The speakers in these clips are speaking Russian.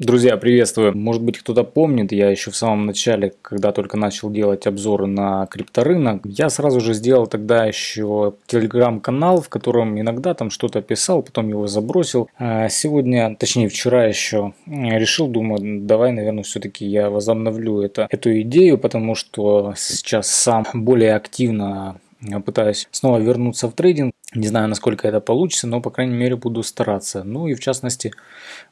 Друзья, приветствую! Может быть кто-то помнит, я еще в самом начале, когда только начал делать обзоры на крипторынок, я сразу же сделал тогда еще телеграм-канал, в котором иногда там что-то писал, потом его забросил. А сегодня, точнее вчера еще решил, думаю, давай, наверное, все-таки я возобновлю это, эту идею, потому что сейчас сам более активно пытаюсь снова вернуться в трейдинг. Не знаю, насколько это получится, но, по крайней мере, буду стараться. Ну и, в частности,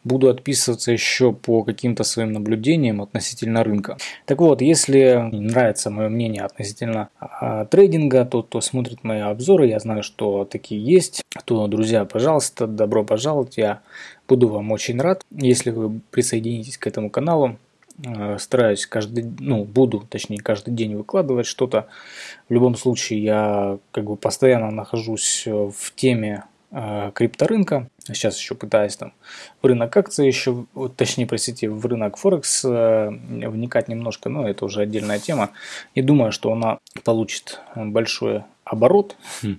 буду отписываться еще по каким-то своим наблюдениям относительно рынка. Так вот, если нравится мое мнение относительно а, трейдинга, то кто смотрит мои обзоры, я знаю, что такие есть, то, друзья, пожалуйста, добро пожаловать. Я буду вам очень рад, если вы присоединитесь к этому каналу. Э, стараюсь каждый, ну, буду, точнее, каждый день выкладывать что-то. В любом случае, я как бы постоянно нахожусь э, в теме э, крипторынка. Сейчас еще пытаюсь там в рынок акций еще, вот, точнее, простите, в рынок Форекс э, вникать немножко, но это уже отдельная тема. Не думаю, что она получит большой оборот. Хм.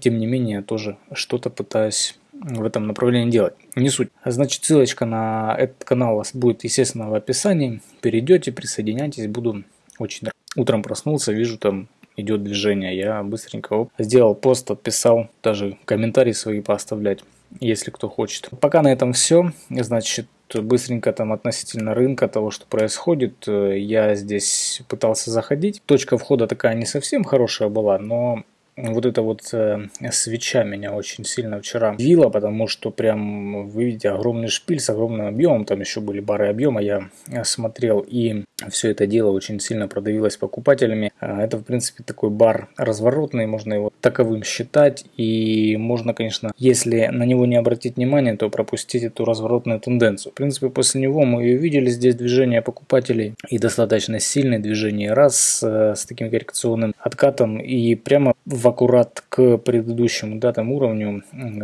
Тем не менее, тоже что-то пытаюсь в этом направлении делать. Не суть. Значит, ссылочка на этот канал будет, естественно, в описании. Перейдете, присоединяйтесь, буду очень рад. Утром проснулся, вижу там идет движение. Я быстренько оп, сделал пост, отписал, даже комментарии свои поставлять, если кто хочет. Пока на этом все. Значит, быстренько там относительно рынка, того, что происходит, я здесь пытался заходить. Точка входа такая не совсем хорошая была, но вот эта вот э, свеча меня очень сильно вчера вила, потому что прям, вы видите, огромный шпиль с огромным объемом, там еще были бары объема, я смотрел, и все это дело очень сильно продавилось покупателями. А, это, в принципе, такой бар разворотный, можно его таковым считать, и можно, конечно, если на него не обратить внимание, то пропустить эту разворотную тенденцию. В принципе, после него мы и видели здесь движение покупателей, и достаточно сильное движение, раз э, с таким коррекционным откатом, и прямо в аккурат к предыдущему да, там уровню,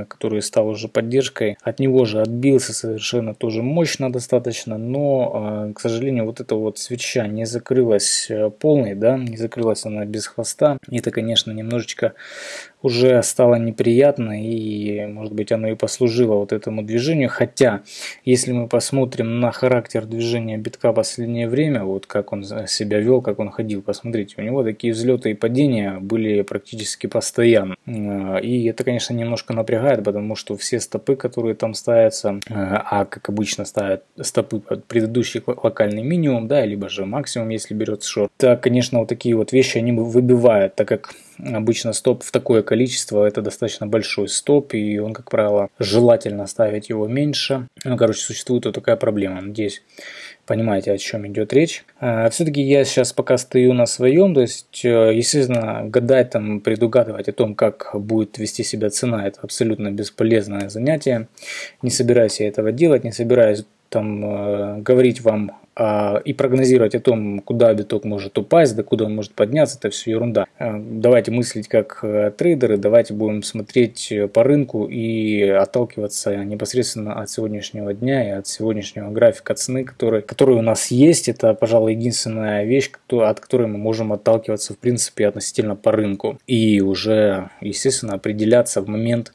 который стал уже поддержкой. От него же отбился совершенно тоже мощно достаточно, но, а, к сожалению, вот эта вот свеча не закрылась э, полной, да, не закрылась она без хвоста. Это, конечно, немножечко уже стало неприятно и, может быть, оно и послужило вот этому движению. Хотя, если мы посмотрим на характер движения битка последнее время, вот как он себя вел, как он ходил, посмотрите, у него такие взлеты и падения были практически постоянно. И это, конечно, немножко напрягает, потому что все стопы, которые там ставятся, а как обычно ставят стопы под предыдущий локальный минимум, да, либо же максимум, если берется шорт, то, конечно, вот такие вот вещи они выбивают, так как Обычно стоп в такое количество это достаточно большой стоп, и он, как правило, желательно ставить его меньше. Ну, короче, существует вот такая проблема. Надеюсь, понимаете, о чем идет речь. А, Все-таки я сейчас пока стою на своем, то есть, э, естественно, гадать там, предугадывать о том, как будет вести себя цена, это абсолютно бесполезное занятие. Не собираюсь я этого делать, не собираюсь там э, говорить вам а, и прогнозировать о том, куда биток может упасть, до куда он может подняться, это все ерунда. А, давайте мыслить как э, трейдеры, давайте будем смотреть э, по рынку и отталкиваться непосредственно от сегодняшнего дня и от сегодняшнего графика цены, который, который у нас есть. Это, пожалуй, единственная вещь, от которой мы можем отталкиваться в принципе относительно по рынку и уже, естественно, определяться в момент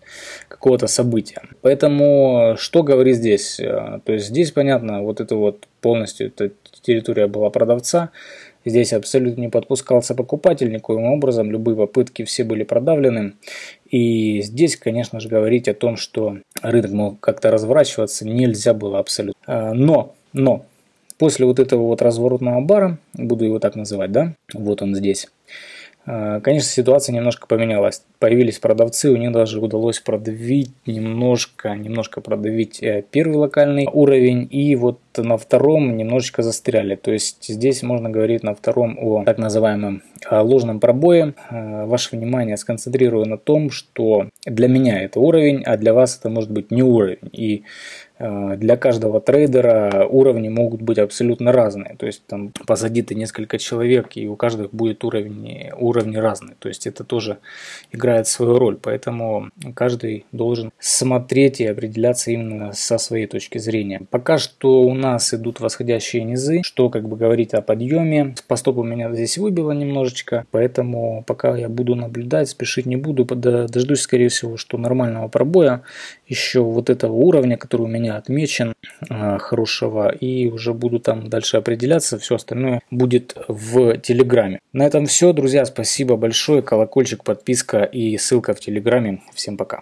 какого-то события. Поэтому что говорит здесь? Э, то есть здесь понятно, вот это вот полностью эта территория была продавца. Здесь абсолютно не подпускался покупатель никоим образом, любые попытки все были продавлены. И здесь, конечно же, говорить о том, что рынок мог как-то разворачиваться, нельзя было абсолютно. А, но, но, после вот этого вот разворотного бара, буду его так называть, да, вот он здесь, конечно, ситуация немножко поменялась. Появились продавцы, у них даже удалось продавить немножко, немножко продавить э, первый локальный уровень, и вот на втором немножечко застряли. То есть здесь можно говорить на втором о так называемом э, ложном пробое. Э, ваше внимание сконцентрирую на том, что для меня это уровень, а для вас это может быть не уровень. И Э, для каждого трейдера уровни могут быть абсолютно разные. То есть там посади ты несколько человек, и у каждого будет уровни, уровни разные. То есть это тоже играет свою роль, поэтому каждый должен смотреть и определяться именно со своей точки зрения. Пока что у нас идут восходящие низы, что как бы говорит о подъеме. По стопу меня здесь выбило немножечко, поэтому пока я буду наблюдать, спешить не буду, дождусь скорее всего, что нормального пробоя еще вот этого уровня, который у меня отмечен, а, хорошего, и уже буду там дальше определяться, все остальное будет в Телеграме. На этом все, друзья, спасибо большое, колокольчик, подписка и ссылка в Телеграме. Всем пока.